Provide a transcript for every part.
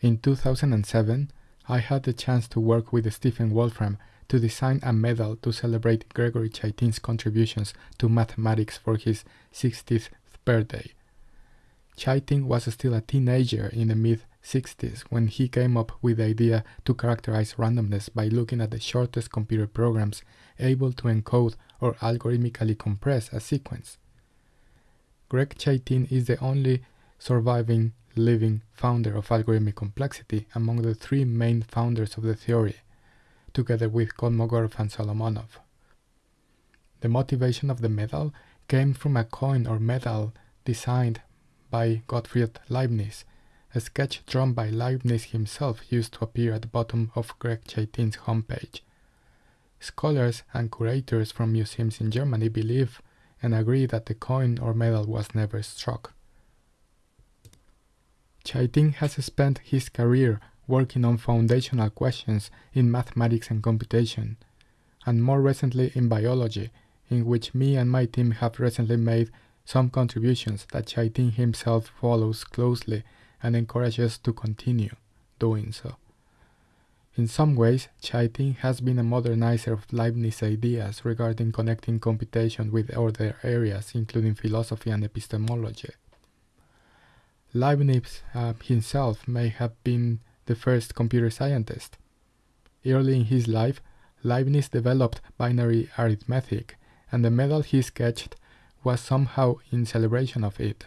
In 2007, I had the chance to work with Stephen Wolfram to design a medal to celebrate Gregory Chaitin's contributions to mathematics for his 60th birthday. Chaitin was still a teenager in the mid 60s when he came up with the idea to characterize randomness by looking at the shortest computer programs able to encode or algorithmically compress a sequence. Greg Chaitin is the only surviving living founder of algorithmic complexity among the three main founders of the theory, together with Kolmogorov and Solomonoff. The motivation of the medal came from a coin or medal designed by Gottfried Leibniz, a sketch drawn by Leibniz himself used to appear at the bottom of Greg Chaitin's homepage. Scholars and curators from museums in Germany believe and agree that the coin or medal was never struck. Chaitin has spent his career working on foundational questions in mathematics and computation, and more recently in biology, in which me and my team have recently made some contributions that Chaitin himself follows closely and encourages to continue doing so. In some ways, Chaitin has been a modernizer of Leibniz ideas regarding connecting computation with other areas, including philosophy and epistemology. Leibniz uh, himself may have been the first computer scientist. Early in his life, Leibniz developed binary arithmetic, and the medal he sketched was somehow in celebration of it.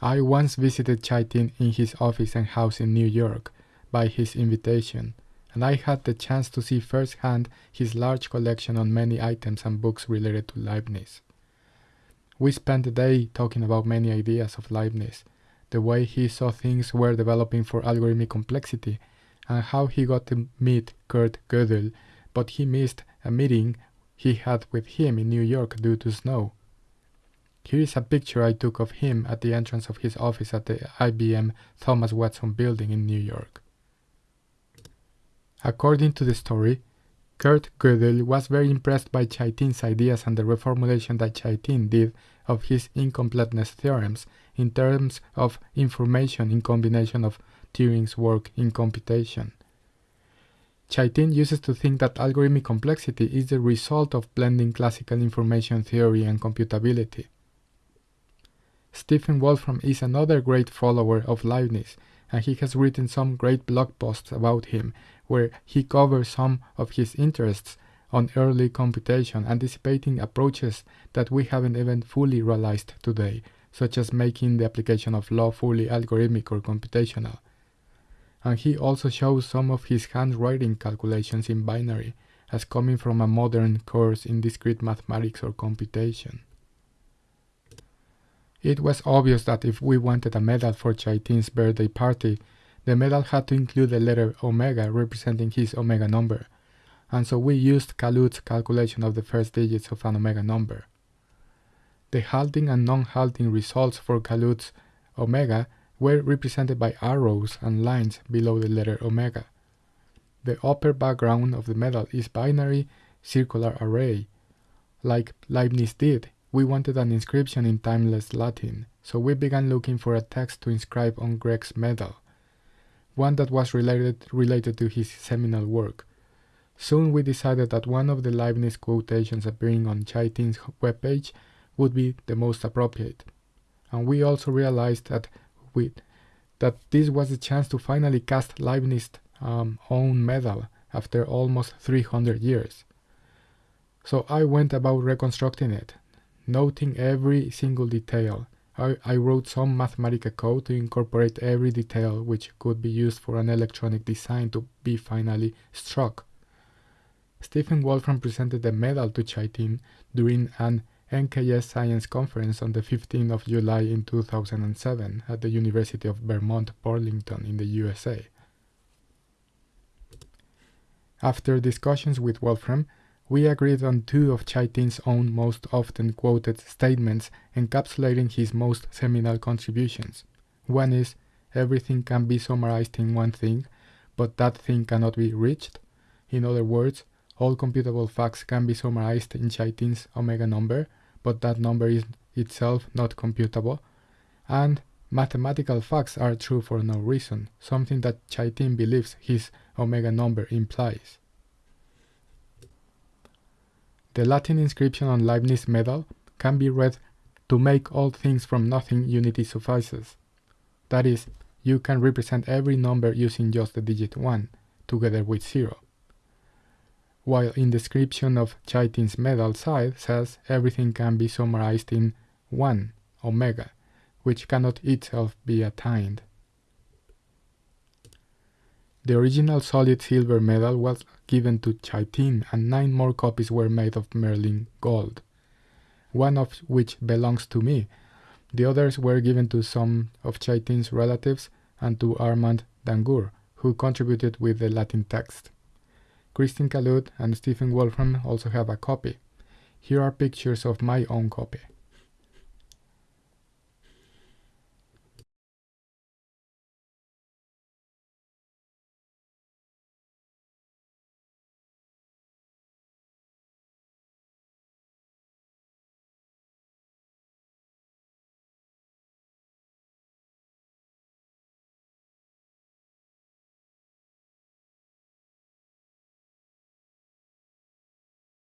I once visited Chaitin in his office and house in New York, by his invitation, and I had the chance to see firsthand his large collection on many items and books related to Leibniz. We spent the day talking about many ideas of Leibniz, the way he saw things were developing for algorithmic complexity, and how he got to meet Kurt Gödel, but he missed a meeting he had with him in New York due to snow. Here is a picture I took of him at the entrance of his office at the IBM Thomas Watson building in New York. According to the story, Kurt Gödel was very impressed by Chaitin's ideas and the reformulation that Chaitin did of his incompleteness theorems in terms of information in combination of Turing's work in computation. Chaitin uses to think that algorithmic complexity is the result of blending classical information theory and computability. Stephen Wolfram is another great follower of Leibniz, and he has written some great blog posts about him, where he covers some of his interests on early computation, anticipating approaches that we haven't even fully realized today, such as making the application of law fully algorithmic or computational. And he also shows some of his handwriting calculations in binary as coming from a modern course in discrete mathematics or computation. It was obvious that if we wanted a medal for Chaitin's birthday party, the medal had to include the letter omega representing his omega number, and so we used Calude's calculation of the first digits of an omega number. The halting and non-halting results for Calude's omega were represented by arrows and lines below the letter omega. The upper background of the medal is binary circular array. Like Leibniz did, we wanted an inscription in timeless Latin, so we began looking for a text to inscribe on Greg's medal one that was related, related to his seminal work. Soon we decided that one of the Leibniz quotations appearing on Chaitin's webpage would be the most appropriate. And we also realized that we, that this was the chance to finally cast Leibniz's um, own medal after almost 300 years. So I went about reconstructing it, noting every single detail, I, I wrote some mathematical code to incorporate every detail which could be used for an electronic design to be finally struck. Stephen Wolfram presented the medal to Chaitin during an NKS Science Conference on the 15th of July in 2007 at the University of Vermont Burlington in the USA. After discussions with Wolfram, we agreed on two of Chaitin's own most often quoted statements encapsulating his most seminal contributions. One is, everything can be summarized in one thing, but that thing cannot be reached. In other words, all computable facts can be summarized in Chaitin's omega number, but that number is itself not computable. And Mathematical facts are true for no reason, something that Chaitin believes his omega number implies. The Latin inscription on Leibniz medal can be read to make all things from nothing unity suffices. That is, you can represent every number using just the digit 1, together with 0. While in description of Chaitin's medal side says everything can be summarized in 1, omega, which cannot itself be attained. The original solid silver medal was given to Chaitin and nine more copies were made of Merlin gold, one of which belongs to me. The others were given to some of Chaitin's relatives and to Armand D'Angour, who contributed with the Latin text. Cristian Calude and Stephen Wolfram also have a copy. Here are pictures of my own copy.